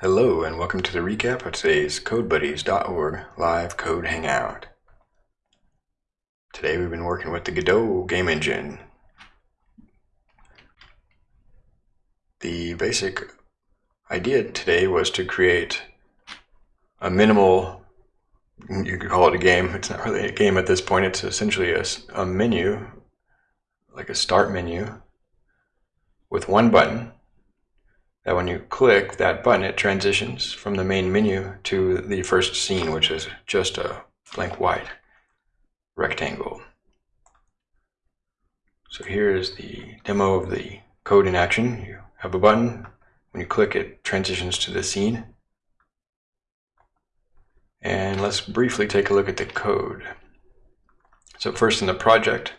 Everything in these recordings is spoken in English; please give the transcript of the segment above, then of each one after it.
Hello and welcome to the recap of today's CodeBuddies.org live code hangout. Today we've been working with the Godot game engine. The basic idea today was to create a minimal, you could call it a game, it's not really a game at this point, it's essentially a, a menu, like a start menu, with one button that when you click that button, it transitions from the main menu to the first scene, which is just a blank white rectangle. So here is the demo of the code in action. You have a button. When you click, it transitions to the scene. And let's briefly take a look at the code. So first in the project,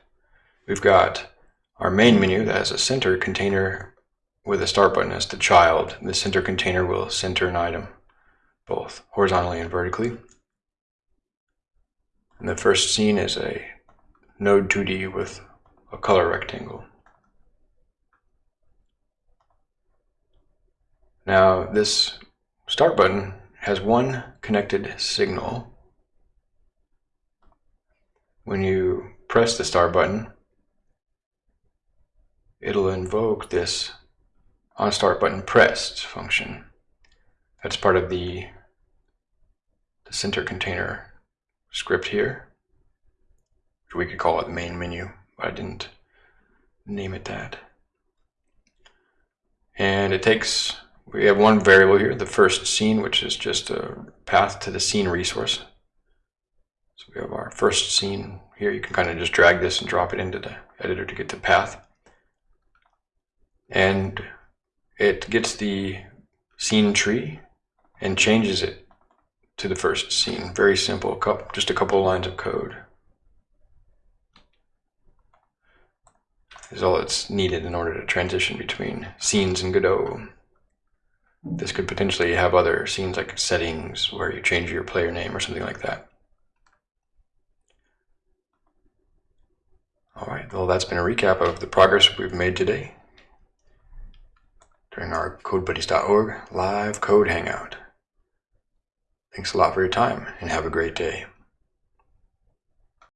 we've got our main menu that has a center container with a start button as the child, the center container will center an item, both horizontally and vertically. And the first scene is a node 2D with a color rectangle. Now this start button has one connected signal. When you press the start button, it'll invoke this on start button pressed function. That's part of the, the center container script here. We could call it the main menu, but I didn't name it that. And it takes, we have one variable here, the first scene, which is just a path to the scene resource. So we have our first scene here. You can kind of just drag this and drop it into the editor to get the path. And it gets the scene tree and changes it to the first scene. Very simple, just a couple of lines of code. Is all that's needed in order to transition between scenes in Godot. This could potentially have other scenes like settings where you change your player name or something like that. All right, well, that's been a recap of the progress we've made today during our CodeBuddies.org live code hangout. Thanks a lot for your time and have a great day.